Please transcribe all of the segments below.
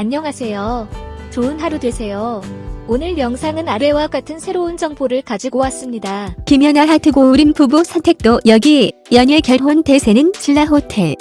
안녕하세요. 좋은 하루 되세요. 오늘 영상은 아래와 같은 새로운 정보를 가지고 왔습니다. 김연아 하트 고우림 부부 선택도 여기 연예 결혼 대세는 신라 호텔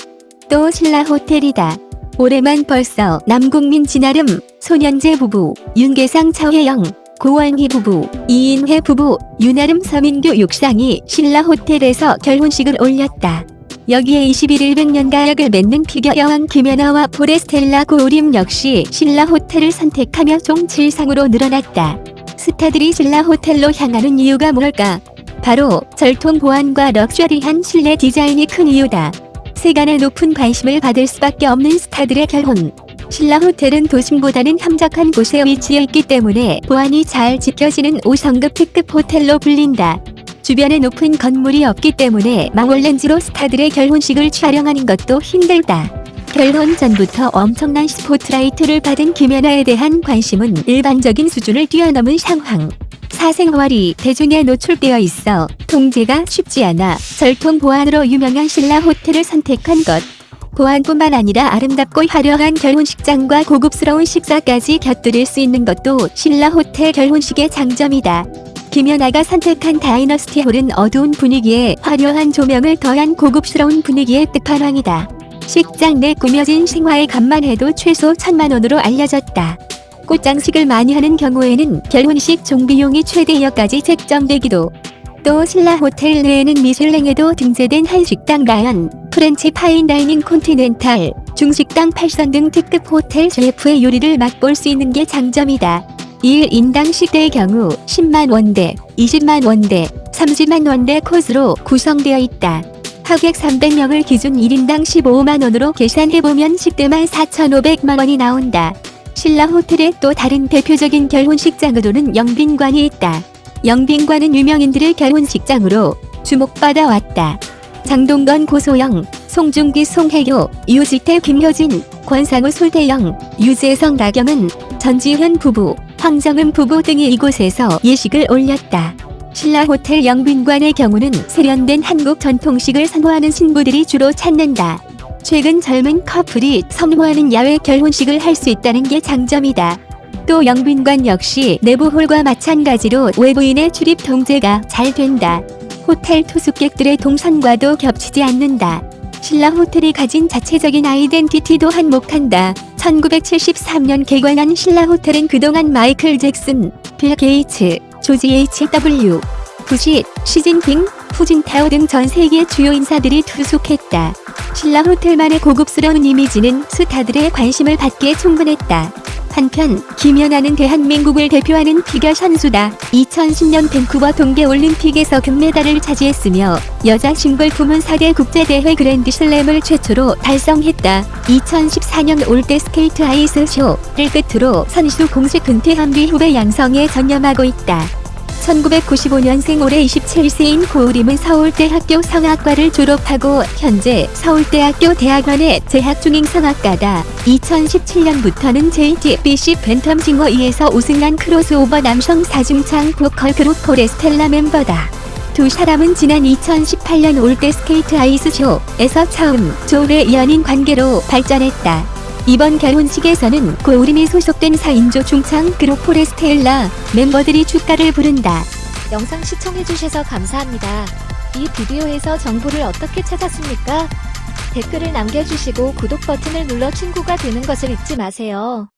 또 신라 호텔이다. 올해만 벌써 남국민 진아름 소년재 부부 윤계상 차혜영 고원희 부부 이인혜 부부 윤아름 서민규 육상이 신라 호텔에서 결혼식을 올렸다. 여기에 21일 백년가약을 맺는 피겨 여왕 김연아와 포레스텔라 고우림 역시 신라 호텔을 선택하며 총 7상으로 늘어났다. 스타들이 신라 호텔로 향하는 이유가 뭘까? 바로 절통 보안과 럭셔리한 실내 디자인이 큰 이유다. 세간의 높은 관심을 받을 수밖에 없는 스타들의 결혼. 신라 호텔은 도심보다는 함적한 곳에 위치해 있기 때문에 보안이 잘 지켜지는 5성급 특급 호텔로 불린다. 주변에 높은 건물이 없기 때문에 망원렌즈로 스타들의 결혼식을 촬영하는 것도 힘들다. 결혼 전부터 엄청난 스포트라이트를 받은 김연아에 대한 관심은 일반적인 수준을 뛰어넘은 상황. 사생활이 대중에 노출되어 있어 통제가 쉽지 않아 절통 보안으로 유명한 신라 호텔을 선택한 것. 보안뿐만 아니라 아름답고 화려한 결혼식장과 고급스러운 식사까지 곁들일 수 있는 것도 신라 호텔 결혼식의 장점이다. 김연아가 선택한 다이너스티 홀은 어두운 분위기에 화려한 조명을 더한 고급스러운 분위기의 끝판왕이다. 식장 내 꾸며진 생화의 값만 해도 최소 천만 원으로 알려졌다. 꽃장식을 많이 하는 경우에는 결혼식 총비용이 최대 2억까지 책정되기도. 또 신라 호텔 내에는 미슐랭에도 등재된 한식당 라연, 프렌치 파인다이닝 콘티넨탈, 중식당 8선 등 특급 호텔 셰프의 요리를 맛볼 수 있는 게 장점이다. 1인당 식대의 경우 10만 원대, 20만 원대, 30만 원대 코스로 구성되어 있다. 하객 300명을 기준 1인당 15만 원으로 계산해보면 식대만 4,500만 원이 나온다. 신라 호텔의 또 다른 대표적인 결혼식장으로는 영빈관이 있다. 영빈관은 유명인들의 결혼식장으로 주목받아 왔다. 장동건 고소영, 송중기 송혜교, 유지태 김효진, 권상우 솔태영, 유재성 나경은, 전지현 부부, 황정은 부부 등이 이곳에서 예식을 올렸다. 신라 호텔 영빈관의 경우는 세련된 한국 전통식을 선호하는 신부들이 주로 찾는다. 최근 젊은 커플이 선호하는 야외 결혼식을 할 수 있다는 게 장점이다. 또 영빈관 역시 내부 홀과 마찬가지로 외부인의 출입 통제가 잘 된다. 호텔 투숙객들의 동선과도 겹치지 않는다. 신라 호텔이 가진 자체적인 아이덴티티도 한몫한다. 1973년 개관한 신라 호텔은 그동안 마이클 잭슨, 빌 게이츠, 조지 H.W. 부시, 시진핑, 후진타오 등 전 세계 주요 인사들이 투숙했다. 신라 호텔만의 고급스러운 이미지는 스타들의 관심을 받기에 충분했다. 한편 김연아는 대한민국을 대표하는 피겨 선수다. 2010년 밴쿠버 동계올림픽에서 금메달을 차지했으며 여자 싱글 부문 4대 국제대회 그랜드슬램을 최초로 달성했다. 2014년 올댓스케이트 아이스쇼를 끝으로 선수 공식 은퇴한 뒤 후배 양성에 전념하고 있다. 1995년생 올해 27세인 고우림은 서울대학교 성악과를 졸업하고 현재 서울대학교 대학원에 재학 중인 성악가다. 2017년부터는 JTBC 팬텀 싱어 2에서 우승한 크로스오버 남성 사중창 보컬 그룹 포레스텔라 멤버다. 두 사람은 지난 2018년 올댓스케이트 아이스쇼에서 처음 조우해 연인 관계로 발전했다. 이번 결혼식에서는 고우림이 소속된 4인조 중창 그룹 포레스텔라 멤버들이 축가를 부른다. 영상 시청해주셔서 감사합니다. 이 비디오에서 정보를 어떻게 찾았습니까? 댓글을 남겨주시고 구독 버튼을 눌러 친구가 되는 것을 잊지 마세요.